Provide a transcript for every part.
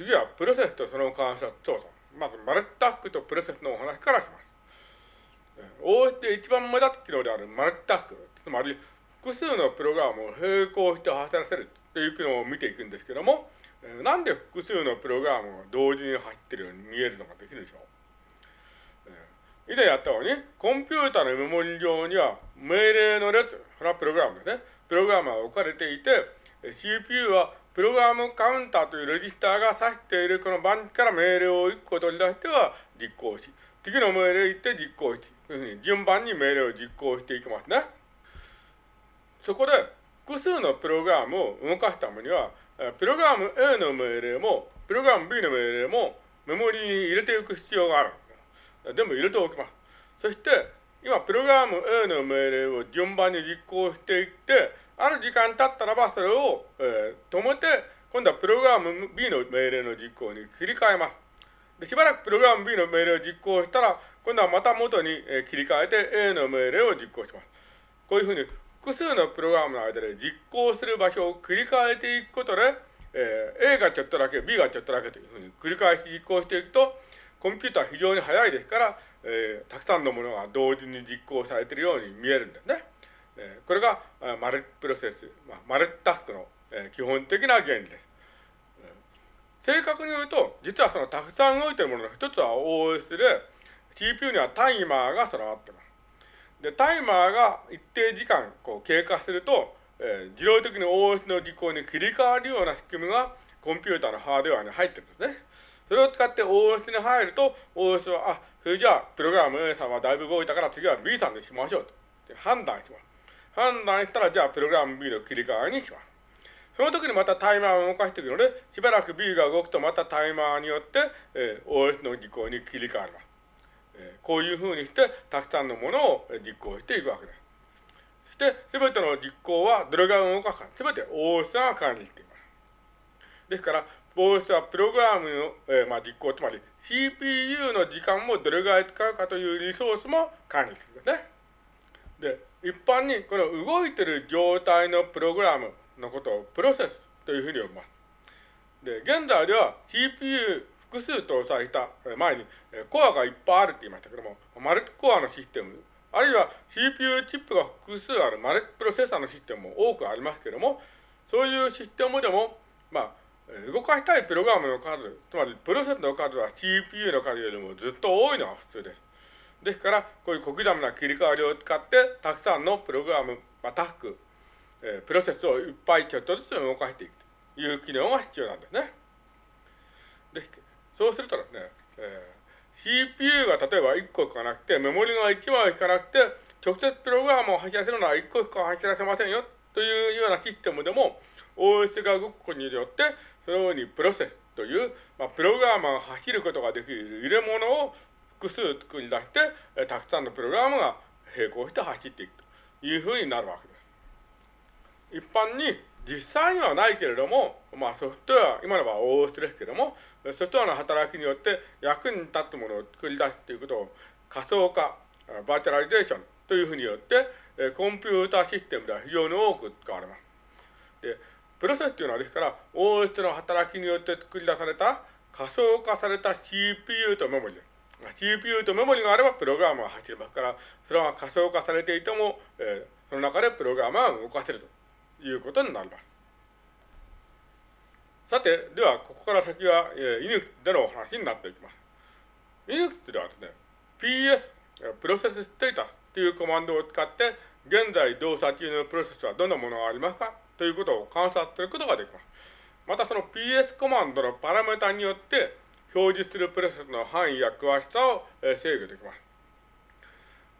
次はプロセスとその関数調査。まず、マルタスクとプロセスのお話からします。OS で一番目立つ機能であるマルタスク、つまり複数のプログラムを並行して走らせるという機能を見ていくんですけども、なんで複数のプログラムが同時に走っているように見えるのができるでしょう。以前やったように、コンピュータのメモリ上には命令の列、それはプログラムですね。プログラムが置かれていて、CPU はプログラムカウンターというレジスターが指しているこの番地から命令を1個取り出しては実行し、次の命令行って実行し、というふうに順番に命令を実行していきますね。そこで複数のプログラムを動かすためには、プログラム A の命令も、プログラム B の命令もメモリに入れていく必要がある。全部入れておきます。そして、今、プログラム A の命令を順番に実行していって、ある時間経ったらばそれを、えー、止めて、今度はプログラム B の命令の実行に切り替えます。でしばらくプログラム B の命令を実行したら、今度はまた元に、え切り替えて A の命令を実行します。こういうふうに複数のプログラムの間で実行する場所を繰り返していくことで、えー、A がちょっとだけ、B がちょっとだけというふうに繰り返し実行していくと、コンピューターは非常に速いですから、えー、たくさんのものが同時に実行されているように見えるんですね。えー、これが、マルチプロセス、まあ、マルチタスクの、えー、基本的な原理です。正確に言うと、実はそのたくさん動いているものの一つは OS で、CPU にはタイマーが備わっています。で、タイマーが一定時間こう経過すると、えー、自動的に OS の実行に切り替わるような仕組みがコンピューターのハードウェアに入ってるんですね。それを使って OS に入ると、OS は、あ、それじゃあ、プログラム A さんはだいぶ動いたから次は B さんにしましょうと。判断します。判断したら、じゃあ、プログラム B の切り替えにします。その時にまたタイマーを動かしていくので、しばらく B が動くとまたタイマーによって、えー、OS の実行に切り替わります。えー、こういうふうにして、たくさんのものを実行していくわけです。そして、すべての実行はどれが動かすか、すべて OS が管理しています。ですから、OS はプログラムの、えー、まあ、実行、つまり CPU の時間もどれぐらい使うかというリソースも管理するんですね。で、一般にこの動いてる状態のプログラムのことをプロセスというふうに呼びます。で、現在では CPU 複数搭載した前にコアがいっぱいあるって言いましたけども、マルチコアのシステム、あるいは CPU チップが複数あるマルチプロセッサーのシステムも多くありますけども、そういうシステムでも、まあ、動かしたいプログラムの数、つまりプロセスの数は CPU の数よりもずっと多いのが普通です。ですから、こういう小刻みな切り替わりを使って、たくさんのプログラム、まあ、タスク、えー、プロセスをいっぱいちょっとずつ動かしていくという機能が必要なんですね。で、そうするとですね、えー、CPU が例えば1個しかなくて、メモリが1枚しかなくて、直接プログラムを走らせるのは1個しか走らせませんよというようなシステムでも、OS が動くことによって、そのようにプロセスという、まあ、プログラムが走ることができる入れ物を複数作り出して、えたくさんのプログラムが並行して走っていくというふうになるわけです。一般に実際にはないけれども、まあソフトウェア、今のは OS ですけれども、ソフトウェアの働きによって役に立つものを作り出すということを仮想化、 virtualization というふうに言って、コンピューターシステムでは非常に多く使われます。で、プロセスというのはですから、OS の働きによって作り出された仮想化された CPU とメモリです。CPU とメモリがあればプログラムが走りますから、それは仮想化されていても、えー、その中でプログラムは動かせるということになります。さて、では、ここから先は、えー、Linux でのお話になっていきます。Linux ではですね、PS、プロセスステータスというコマンドを使って、現在動作中のプロセスはどんなものがありますか？ということを観察することができます。またその PS コマンドのパラメータによって、表示するプロセスの範囲や詳しさを、制御できます。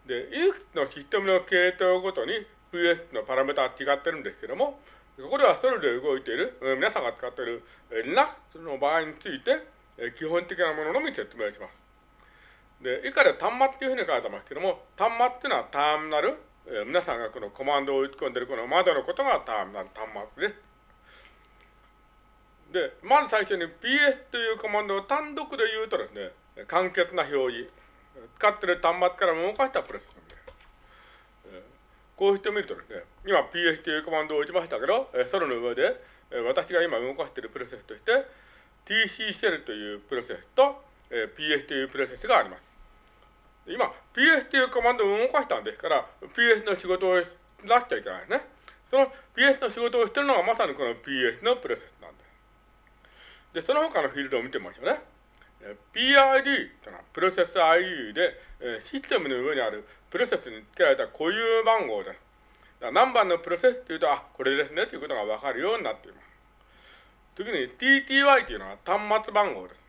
で、いくつのシステムの系統ごとに PS のパラメータは違ってるんですけども、ここではそれで動いている、皆さんが使っている、Linux の場合について、基本的なもののみ説明します。で、以下で端末っていうふうに書いてますけども、端末っていうのはターミナル、え皆さんがこのコマンドを打ち込んでいるこの窓のことがターミナル、端末です。で、まず最初に PS というコマンドを単独で言うとですね、簡潔な表示。使ってる端末から動かしたプロセスなんで。こうしてみるとですね、今 PS というコマンドを打ちましたけど、それの上で、私が今動かしているプロセスとして、TC シェルというプロセスと、えー、PS というプロセスがあります。今、PS というコマンドを動かしたんですから、PS の仕事をしなきゃいけないですね。その PS の仕事をしているのがまさにこの PS のプロセスなんです。で、その他のフィールドを見てみましょうね。PID というのはプロセス ID で、システムの上にあるプロセスに付けられた固有番号です。何番のプロセスっていうと、あ、これですねということがわかるようになっています。次に TTY というのは端末番号です。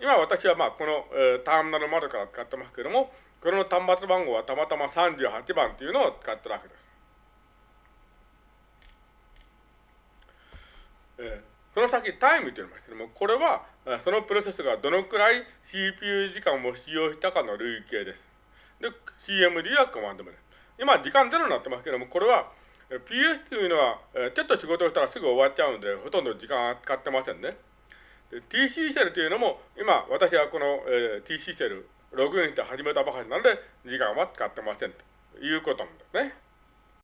今私はまあこの、えー、ターミナル窓から使ってますけども、この端末番号はたまたま38番というのを使ってるわけです。えー、その先タイムと言いうのですけども、これはそのプロセスがどのくらい CPU 時間を使用したかの累計です。で、CMD はコマンド名です。今時間ゼロになってますけども、これは PS というのは、ちょっと仕事をしたらすぐ終わっちゃうので、ほとんど時間は使ってませんね。TC シェルというのも、今、私はこの、えー、TC シェル、ログインして始めたばかりなので、時間は使ってませんということなんですね。